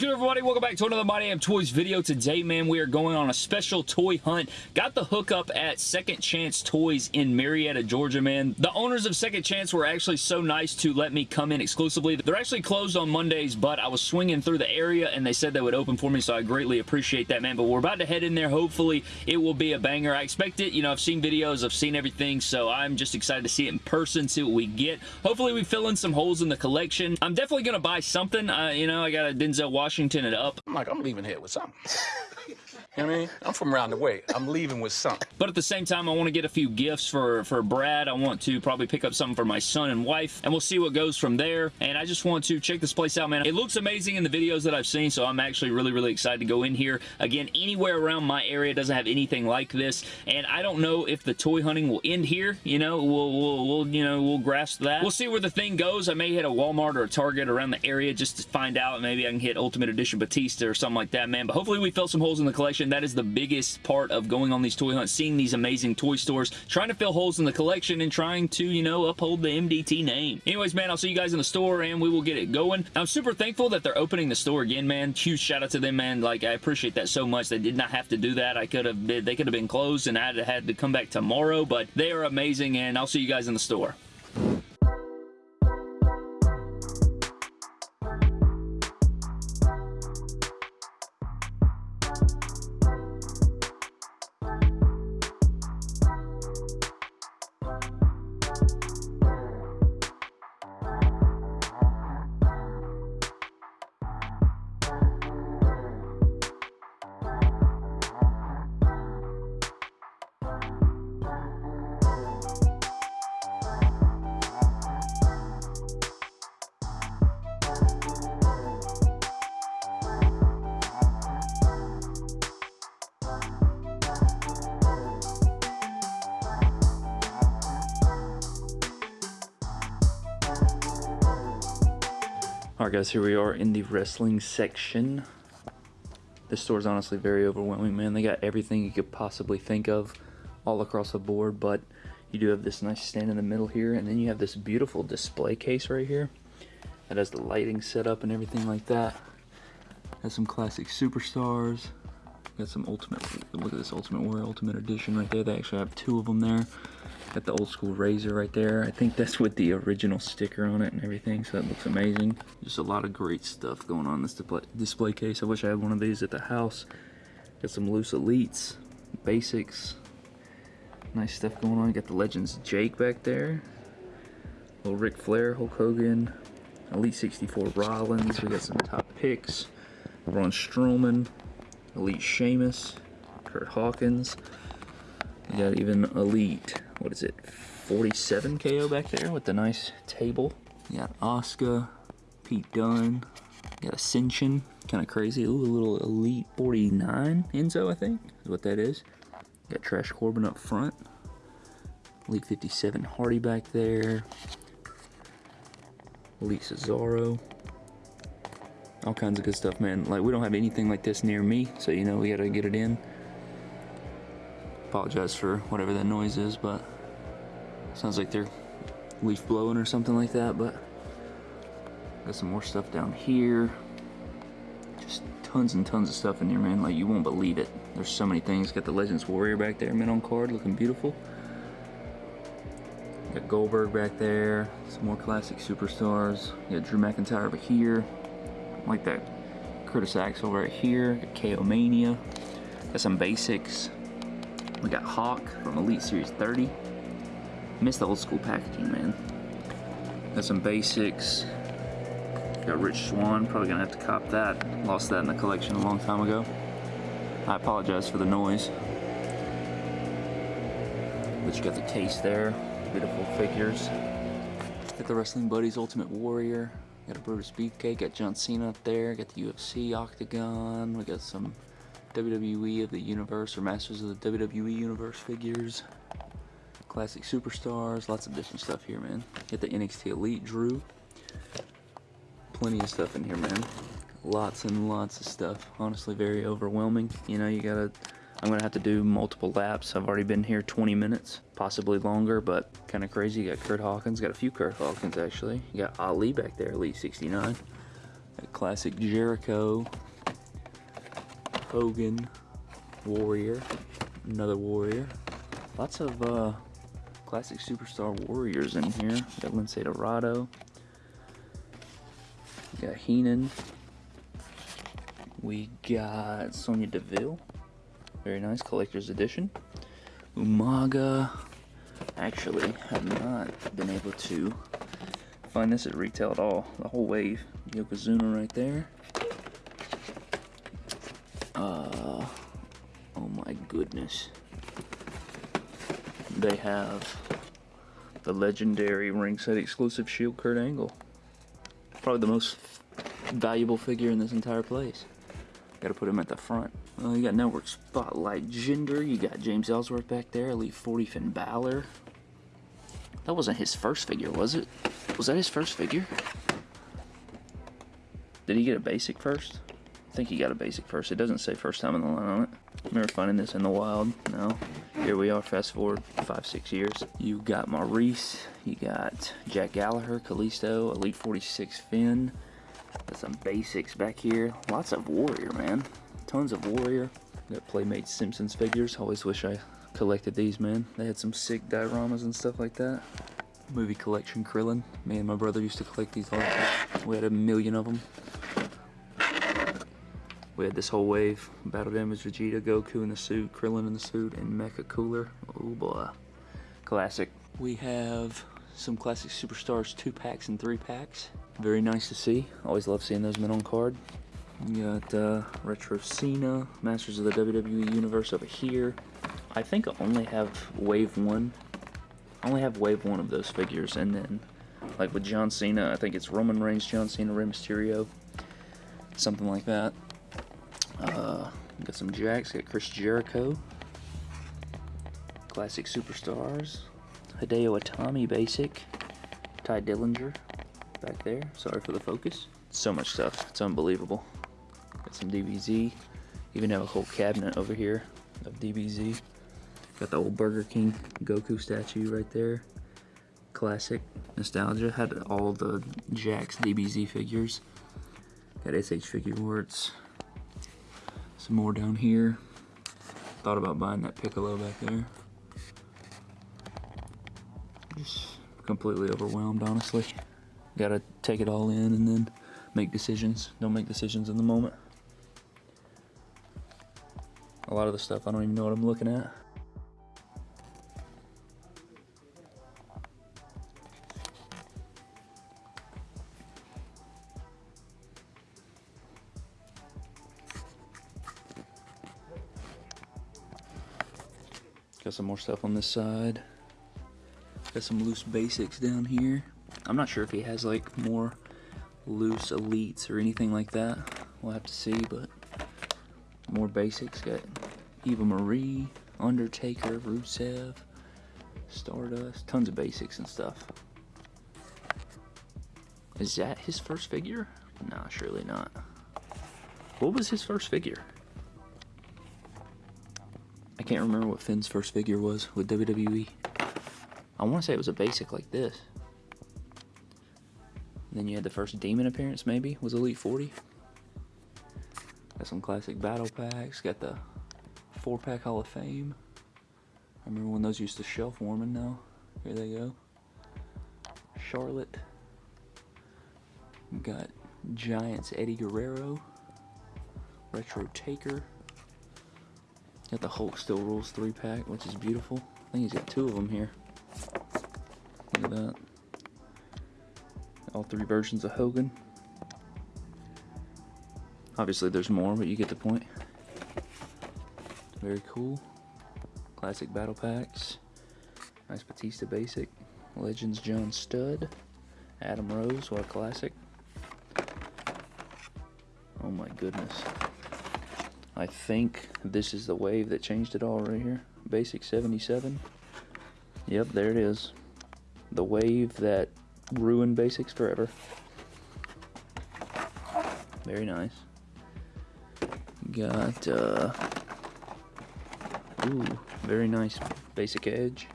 good, everybody? Welcome back to another My Damn Toys video. Today, man, we are going on a special toy hunt. Got the hookup at Second Chance Toys in Marietta, Georgia, man. The owners of Second Chance were actually so nice to let me come in exclusively. They're actually closed on Mondays, but I was swinging through the area, and they said they would open for me, so I greatly appreciate that, man. But we're about to head in there. Hopefully, it will be a banger. I expect it. You know, I've seen videos, I've seen everything, so I'm just excited to see it in person, see what we get. Hopefully, we fill in some holes in the collection. I'm definitely going to buy something. Uh, you know, I got a Denzel Washington it up. I'm like, I'm leaving here with something. you know I mean? I'm from around the way. I'm leaving with something. But at the same time, I want to get a few gifts for, for Brad. I want to probably pick up something for my son and wife, and we'll see what goes from there. And I just want to check this place out, man. It looks amazing in the videos that I've seen, so I'm actually really, really excited to go in here. Again, anywhere around my area doesn't have anything like this, and I don't know if the toy hunting will end here. You know, we'll, we'll, we'll you know, we'll grasp that. We'll see where the thing goes. I may hit a Walmart or a Target around the area just to find out. Maybe I can hit Ultimate Edition Batista or something like that, man. But hopefully we fill some holes in the collection. That is the biggest part of going on these toy hunts, seeing these amazing toy stores, trying to fill holes in the collection and trying to, you know, uphold the MDT name. Anyways, man, I'll see you guys in the store and we will get it going. I'm super thankful that they're opening the store again, man. Huge shout out to them, man. Like, I appreciate that so much. They did not have to do that. I could have been, they could have been closed and I'd have had to come back tomorrow, but they are amazing and I'll see you guys in the store. Alright guys, here we are in the wrestling section. This store is honestly very overwhelming, man. They got everything you could possibly think of all across the board, but you do have this nice stand in the middle here, and then you have this beautiful display case right here that has the lighting set up and everything like that. Has some classic superstars. Got some ultimate, look at this Ultimate Warrior Ultimate Edition right there. They actually have two of them there. Got the old school Razor right there. I think that's with the original sticker on it and everything, so that looks amazing. Just a lot of great stuff going on in this display case. I wish I had one of these at the house. Got some loose elites, basics. Nice stuff going on. Got the Legends Jake back there. Little Ric Flair, Hulk Hogan, Elite 64 Rollins. We got some top picks. Braun Strowman, Elite Sheamus, Curt Hawkins. We got even Elite, what is it, 47 KO back there with the nice table. You got Oscar, Pete Dunne, you got Ascension, kind of crazy. Ooh, a little Elite 49 Enzo, I think, is what that is. You got Trash Corbin up front. Elite 57 Hardy back there. Elite Cesaro. All kinds of good stuff, man. Like, we don't have anything like this near me, so, you know, we gotta get it in. Apologize for whatever that noise is, but sounds like they're leaf blowing or something like that, but got some more stuff down here. Just tons and tons of stuff in here, man. Like, you won't believe it. There's so many things. Got the Legends Warrior back there, mint on card, looking beautiful. Got Goldberg back there, some more classic superstars. got Drew McIntyre over here, like that Curtis Axel right here. Got KO Mania. Got some basics. We got Hawk from Elite Series 30. Miss the old school packaging, man. Got some basics. Got Rich Swann, probably gonna have to cop that. Lost that in the collection a long time ago. I apologize for the noise. But you got the case there. Beautiful figures. Got the Wrestling Buddies Ultimate Warrior. Got a Brutus Beefcake. Got John Cena up there. Got the UFC Octagon. We got some WWE of the Universe or Masters of the WWE Universe figures. Classic Superstars. Lots of different stuff here, man. Got the NXT Elite Drew. Plenty of stuff in here, man. Lots and lots of stuff. Honestly, very overwhelming. You know, you gotta... I'm gonna have to do multiple laps. I've already been here 20 minutes, possibly longer, but kind of crazy. You got Curt Hawkins, got a few Curt Hawkins actually. You got Ali back there, Elite 69. Got classic Jericho, Hogan, Warrior, another Warrior. Lots of uh, classic superstar Warriors in here. Got Lince Dorado. Got Heenan. We got Sonya Deville. Very nice collector's edition. Umaga. Actually, have not been able to find this at retail at all. The whole wave. Yokozuna right there. Uh, oh my goodness. They have the legendary ring set exclusive Shield Kurt Angle. Probably the most valuable figure in this entire place. Gotta put him at the front. You got Network Spotlight Jinder. You got James Ellsworth back there. Elite 40 Finn Balor. That wasn't his first figure, was it? Was that his first figure? Did he get a basic first? I think he got a basic first. It doesn't say first time in the line on it. Remember finding this in the wild? No. Here we are, fast forward five, six years. You got Maurice. You got Jack Gallagher, Kalisto, Elite 46 Finn. Got some basics back here. Lots of Warrior, man. Tons of Warrior. Got Playmate Simpsons figures. Always wish I collected these, man. They had some sick dioramas and stuff like that. Movie collection Krillin. Me and my brother used to collect these all the time. We had a million of them. We had this whole wave. Battle Damage Vegeta, Goku in the suit, Krillin in the suit, and Mecha Cooler. Oh boy. Classic. We have some classic superstars two packs and three packs. Very nice to see. Always love seeing those men on card. You got uh, Retro Cena, Masters of the WWE Universe over here. I think I only have Wave 1. I only have Wave 1 of those figures, and then, like with John Cena, I think it's Roman Reigns, John Cena, Rey Mysterio. Something like that. Uh, got some Jakks, got Chris Jericho. Classic Superstars. Hideo Itami Basic. Tye Dillinger back there. Sorry for the focus. So much stuff. It's unbelievable. Got some DBZ. Even have a whole cabinet over here of DBZ. Got the old Burger King Goku statue right there. Classic nostalgia. Had all the Jakks DBZ figures. Got SH Figuarts. Some more down here. Thought about buying that Piccolo back there. Just completely overwhelmed, honestly. Gotta take it all in and then make decisions. Don't make decisions in the moment. A lot of the stuff, I don't even know what I'm looking at. Got some more stuff on this side. Got some loose basics down here. I'm not sure if he has like more loose elites or anything like that. We'll have to see, but more basics. Got Eva Marie, Undertaker, Rusev, Stardust, tons of basics and stuff. Is that his first figure? Nah, surely not. What was his first figure? I can't remember what Finn's first figure was with WWE. I want to say it was a basic like this. then you had the first Demon appearance, maybe, was Elite 40. Got some classic battle packs. Got the four pack Hall of Fame. I remember when those used to shelf warming now. Here they go. Charlotte. Got Giants Eddie Guerrero. Retro Taker. Got the Hulk Still Rules 3 pack, which is beautiful. I think he's got two of them here. Look at that. All three versions of Hogan. Obviously there's more, but you get the point. Very cool. Classic battle packs. Nice Batista basic. Legends John Studd. Adam Rose, what a classic. Oh my goodness. I think this is the wave that changed it all right here. Basic 77. Yep, there it is. The wave that ruined basics forever. Very nice. Got, uh, ooh, very nice basic edge.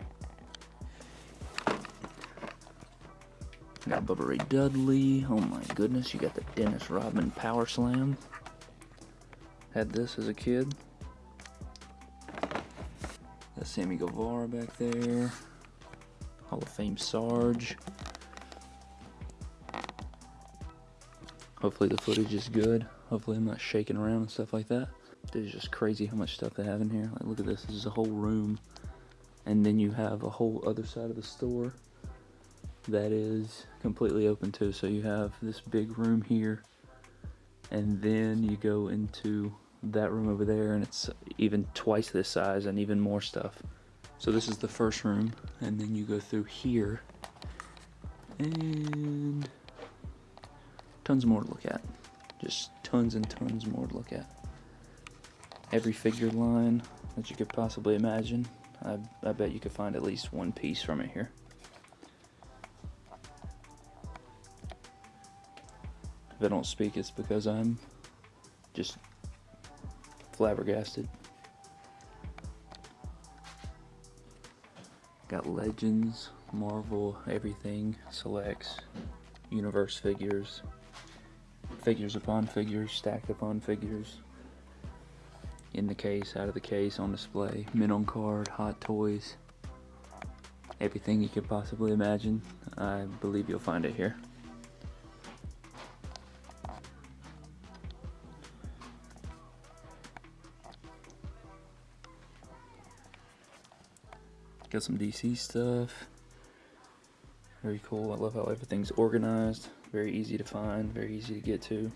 Got Bubba Ray Dudley. Oh my goodness, you got the Dennis Rodman Power Slam. Had this as a kid. Got Sammy Guevara back there. Hall of Fame Sarge. Hopefully the footage is good. Hopefully I'm not shaking around and stuff like that. Is just crazy how much stuff they have in here. Like look at this, this is a whole room. And then you have a whole other side of the store that is completely open too. So you have this big room here and then you go into that room over there and it's even twice this size and even more stuff. So this is the first room and then you go through here and tons more to look at. Just tons and tons more to look at. Every figure line that you could possibly imagine. I, I bet you could find at least one piece from it here. If I don't speak, it's because I'm just flabbergasted. Got Legends, Marvel, everything, selects, universe figures, figures upon figures, stacked upon figures, in the case, out of the case, on display, men on card, hot toys, everything you could possibly imagine. I believe you'll find it here. Got some DC stuff. Very cool. I love how everything's organized. Very easy to find, very easy to get to.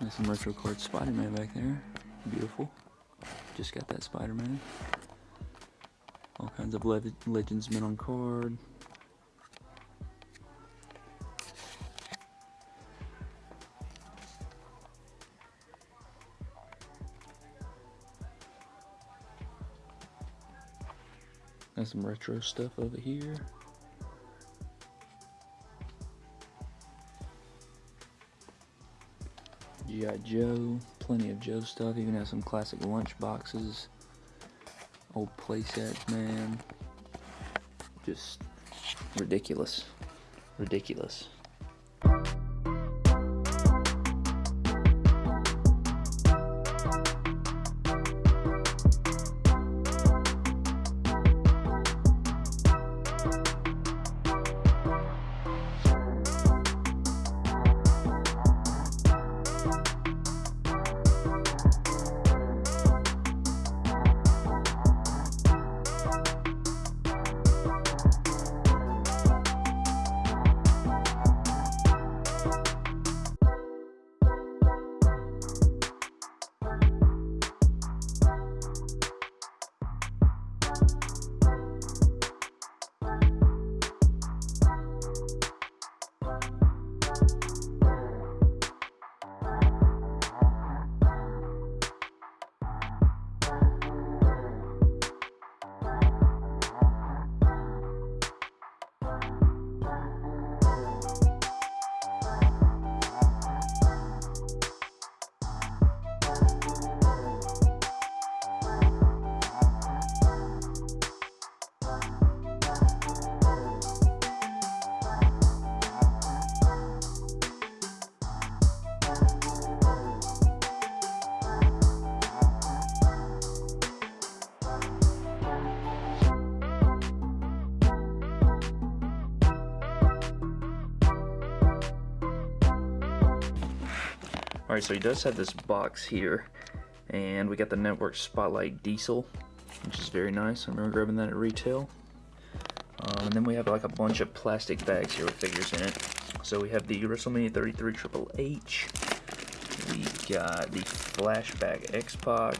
There's some retro card Spider-Man back there. Beautiful. Just got that Spider-Man. All kinds of le Legends men on card. Got some retro stuff over here. G.I. Joe, plenty of Joe stuff, even have some classic lunch boxes. Old playsets, man. Just ridiculous. Ridiculous. Alright, so he does have this box here, and we got the Network Spotlight Diesel, which is very nice. I remember grabbing that at retail. Um, and then we have like a bunch of plastic bags here with figures in it. So we have the WrestleMania 33 Triple H. We got the Flashback X-Pac.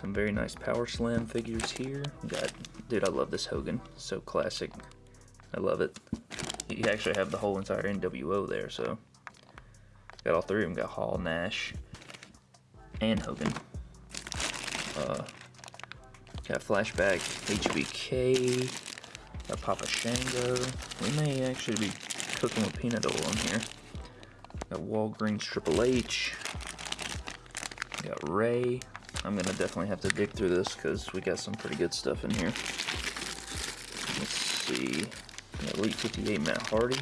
Some very nice Power Slam figures here. We got, dude, I love this Hogan. So classic. I love it. You actually have the whole entire NWO there, so Got all three of them. Got Hall, Nash, and Hogan. Uh, got Flashback, HBK, got Papa Shango. We may actually be cooking with peanut oil in here. Got Walgreens Triple H. Got Rey. I'm gonna definitely have to dig through this because we got some pretty good stuff in here. Let's see. Elite 58 Matt Hardy.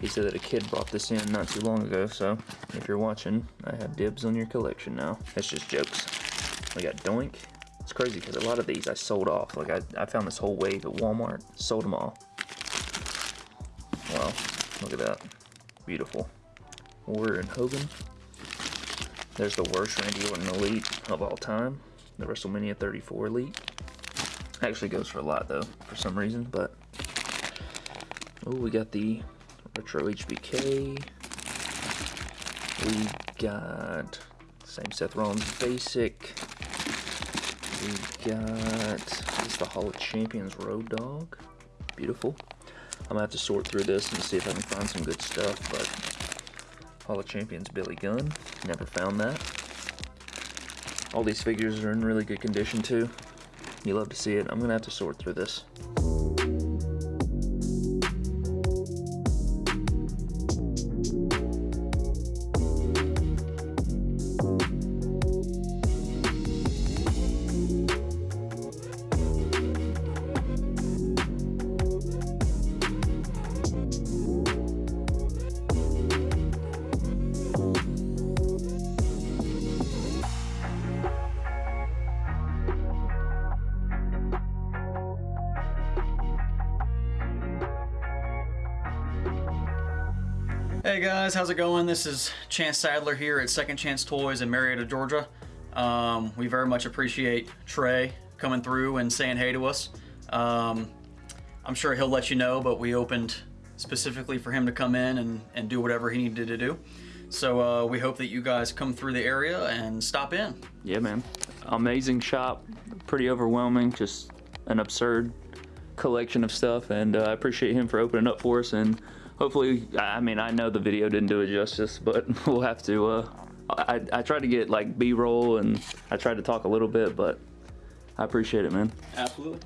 He said that a kid brought this in not too long ago, so if you're watching, I have dibs on your collection now. That's just jokes. We got Doink. It's crazy because a lot of these I sold off. Like I, I found this whole wave at Walmart, sold them all. Wow, look at that. Beautiful. Warrior and Hogan. There's the worst Randy Orton Elite of all time. The WrestleMania 34 Elite. Actually goes for a lot though, for some reason, but... Oh, we got the Retro HBK. We got same Seth Rollins basic. We got this the Hall of Champions Road Dog. Beautiful. I'm gonna have to sort through this and see if I can find some good stuff, but Hall of Champions Billy Gunn. Never found that. All these figures are in really good condition too. You love to see it. I'm gonna have to sort through this. Guys, how's it going? This is Chance Sadler here at Second Chance Toys in Marietta, Georgia. Um, we very much appreciate Trey coming through and saying hey to us. Um, I'm sure he'll let you know, but we opened specifically for him to come in and, and do whatever he needed to do. So uh, we hope that you guys come through the area and stop in. Yeah, man. Amazing shop. Pretty overwhelming. Just an absurd collection of stuff. And uh, I appreciate him for opening up for us. And hopefully, I mean, I know the video didn't do it justice, but we'll have to. Uh, I, I tried to get like B-roll and I tried to talk a little bit, but I appreciate it, man. Absolutely.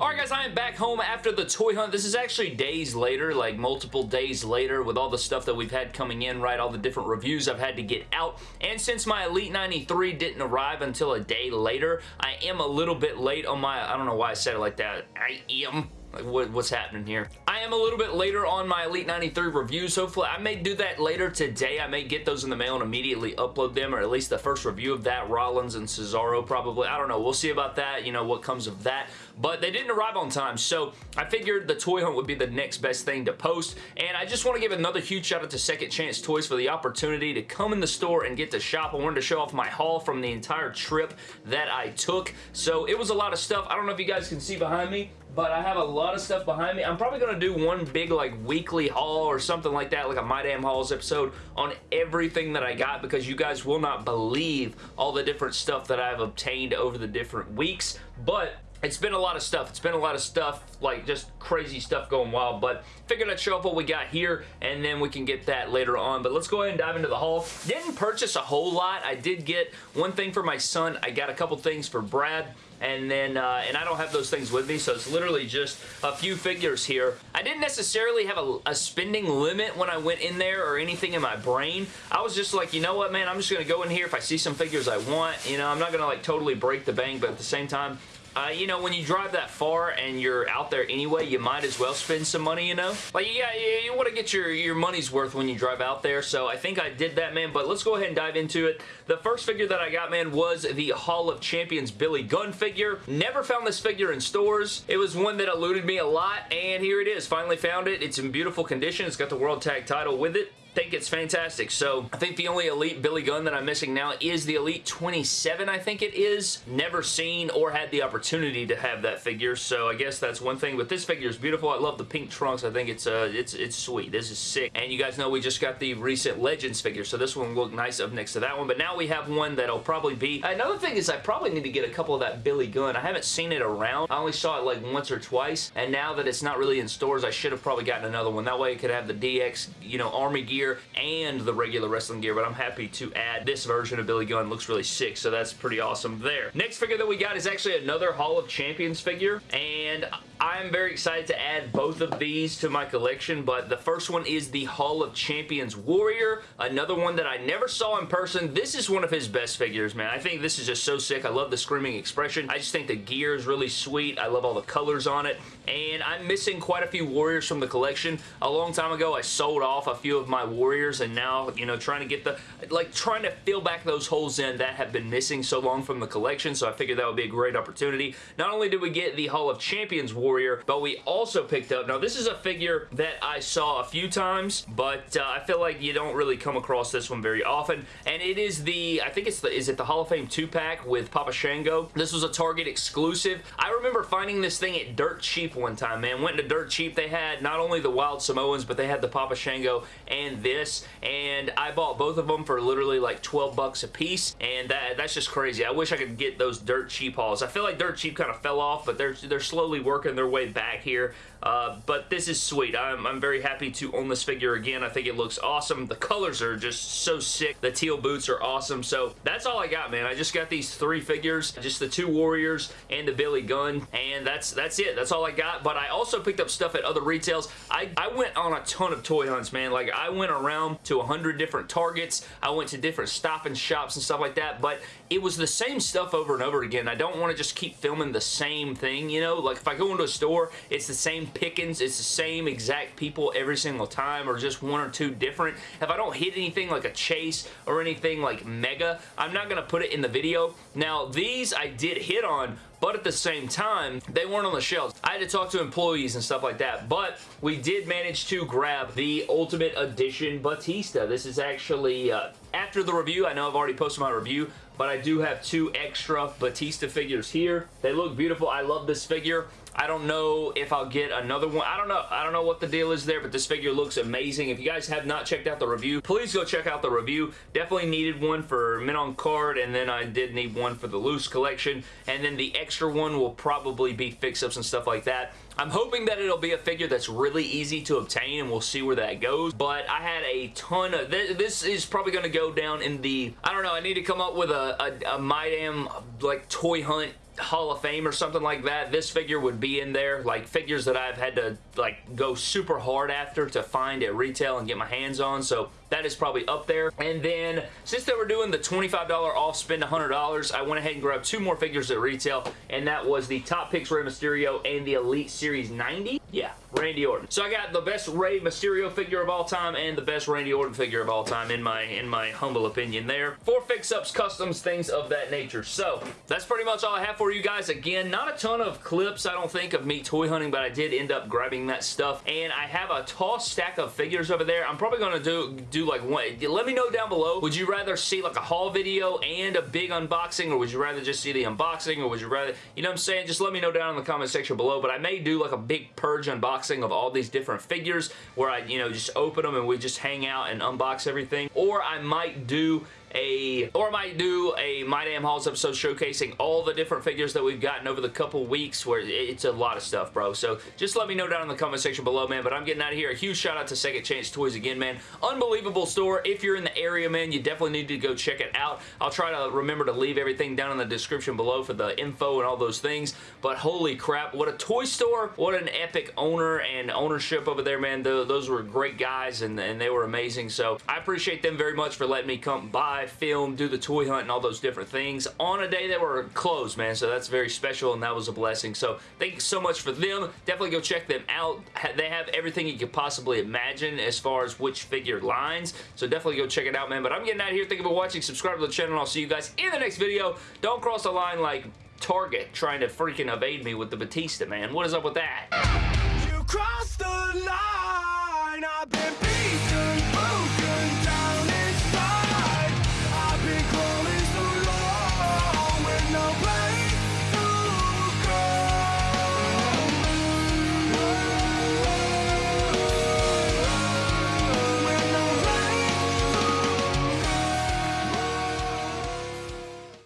Alright guys, I am back home after the toy hunt. This is actually days later, like multiple days later with all the stuff that we've had coming in, right? All the different reviews I've had to get out. And since my Elite 93 didn't arrive until a day later, I am a little bit late on my, I don't know why I said it like that. I am like, what, what's happening here? Am a little bit later on my Elite 93 reviews. Hopefully, I may do that later today. I may get those in the mail and immediately upload them, or at least the first review of that. Rollins and Cesaro, probably. I don't know. We'll see about that, you know, what comes of that. But they didn't arrive on time, so I figured the toy hunt would be the next best thing to post. And I just want to give another huge shout out to Second Chance Toys for the opportunity to come in the store and get to shop. I wanted to show off my haul from the entire trip that I took. So it was a lot of stuff. I don't know if you guys can see behind me, but I have a lot of stuff behind me. I'm probably going to do one big like weekly haul or something like that, like a My Damn Hauls episode on everything that I got because you guys will not believe all the different stuff that I've obtained over the different weeks. But it's been a lot of stuff. It's been a lot of stuff, like just crazy stuff going wild, but figured I'd show off what we got here, and then we can get that later on. But let's go ahead and dive into the haul. Didn't purchase a whole lot. I did get one thing for my son. I got a couple things for Brad and then uh, and I don't have those things with me so it's literally just a few figures here. I didn't necessarily have a, a, spending limit when I went in there or anything in my brain. I was just like you know what man I'm just gonna go in here if I see some figures I want you know I'm not gonna like totally break the bank but at the same time uh, you know, when you drive that far and you're out there anyway, you might as well spend some money, you know? Like, yeah, you, you want to get your, your money's worth when you drive out there, so I think I did that, man, but let's go ahead and dive into it. The first figure that I got, man, was the Hall of Champions Billy Gunn figure. Never found this figure in stores. It was one that eluded me a lot, and here it is. Finally found it. It's in beautiful condition. It's got the World Tag title with it think it's fantastic. So I think the only Elite Billy Gunn that I'm missing now is the Elite 27, I think it is. Never seen or had the opportunity to have that figure, so I guess that's one thing. But this figure is beautiful. I love the pink trunks. I think it's uh, it's it's sweet. This is sick. And you guys know we just got the recent Legends figure, so this one will look nice up next to that one. But now we have one that'll probably be... Another thing is I probably need to get a couple of that Billy Gunn. I haven't seen it around. I only saw it like once or twice, and now that it's not really in stores, I should have probably gotten another one. That way I could have the DX, you know, Army gear gear and the regular wrestling gear, but I'm happy to add this version of Billy Gunn. Looks really sick, so that's pretty awesome there. Next figure that we got is actually another Hall of Champions figure, and I'm very excited to add both of these to my collection, but the first one is the Hall of Champions Warrior, another one that I never saw in person. This is one of his best figures, man. I think this is just so sick. I love the screaming expression. I just think the gear is really sweet. I love all the colors on it, and I'm missing quite a few Warriors from the collection. A long time ago, I sold off a few of my Warriors, and now, you know, trying to get the, like, trying to fill back those holes in that have been missing so long from the collection, so I figured that would be a great opportunity. Not only did we get the Hall of Champions Warrior, but we also picked up, now this is a figure that I saw a few times, but uh, I feel like you don't really come across this one very often, and it is the, I think it's the, is it the Hall of Fame 2-pack with Papa Shango? This was a Target exclusive. I remember finding this thing at Dirt Cheap one time, man. Went to Dirt Cheap. They had not only the Wild Samoans, but they had the Papa Shango and this, and I bought both of them for literally like 12 bucks a piece, and that, that's just crazy. I wish I could get those Dirt Cheap hauls. I feel like Dirt Cheap kind of fell off, but they're, they're slowly working their way back here. Uh, but this is sweet. I'm, I'm very happy to own this figure again. I think it looks awesome. The colors are just so sick. The teal boots are awesome. So that's all I got, man. I just got these three figures, just the two Warriors and the Billy Gunn, and that's that's it. That's all I got. But I also picked up stuff at other retails. I, I went on a ton of toy hunts, man. Like, I went around to 100 different Targets. I went to different stop and shops and stuff like that, but it was the same stuff over and over again. I don't want to just keep filming the same thing, you know? Like, if I go into a store, it's the same pickings. It's the same exact people every single time or just one or two different. If I don't hit anything like a chase or anything like mega, I'm not going to put it in the video. Now, these I did hit on, but at the same time, they weren't on the shelves. I had to talk to employees and stuff like that, but we did manage to grab the Ultimate Edition Batista. This is actually, uh, after the review, I know I've already posted my review, but I do have two extra Batista figures here. They look beautiful. I love this figure. I don't know if I'll get another one. I don't know. I don't know what the deal is there, but this figure looks amazing. If you guys have not checked out the review, please go check out the review. Definitely needed one for Mint on Card, and then I did need one for the loose collection, and then the extra one will probably be fix-ups and stuff like that. I'm hoping that it'll be a figure that's really easy to obtain and we'll see where that goes. But I had a ton of... Th this is probably going to go down in the... I don't know. I need to come up with a, a, a MyDam like toy hunt Hall of Fame or something like that, this figure would be in there. Like figures that I've had to like go super hard after to find at retail and get my hands on. So that is probably up there. And then, since they were doing the $25 off spend $100, I went ahead and grabbed two more figures at retail, and that was the Top Picks Rey Mysterio and the Elite Series 90. Yeah, Randy Orton. So I got the best Rey Mysterio figure of all time and the best Randy Orton figure of all time in my in my humble opinion there. For fix-ups, customs, things of that nature. So that's pretty much all I have for you guys. Again, not a ton of clips, I don't think, of me toy hunting, but I did end up grabbing that stuff. And I have a tall stack of figures over there. I'm probably going to do, do like one. Let me know down below. Would you rather see like a haul video and a big unboxing, or would you rather just see the unboxing, or would you rather, you know what I'm saying? Just let me know down in the comment section below. But I may do like a big purge unboxing of all these different figures where I, you know, just open them and we just hang out and unbox everything. Or I might do a, or I might do a My Damn Hauls episode showcasing all the different figures that we've gotten over the couple weeks where it's a lot of stuff, bro. So just let me know down in the comment section below, man. But I'm getting out of here. A huge shout out to Second Chance Toys again, man. Unbelievable store. If you're in the area, man, you definitely need to go check it out. I'll try to remember to leave everything down in the description below for the info and all those things. But holy crap, what a toy store. What an epic owner and ownership over there, man. those were great guys and, and they were amazing. So I appreciate them very much for letting me come by film, do the toy hunt, and all those different things on a day that were closed, man. So that's very special, and that was a blessing. So thank you so much for them. Definitely go check them out. They have everything you could possibly imagine as far as which figure lines. So definitely go check it out, man. But I'm getting out of here. Thank you for watching. Subscribe to the channel, and I'll see you guys in the next video. Don't cross the line like Target trying to freaking evade me with the Batista, man. What is up with that?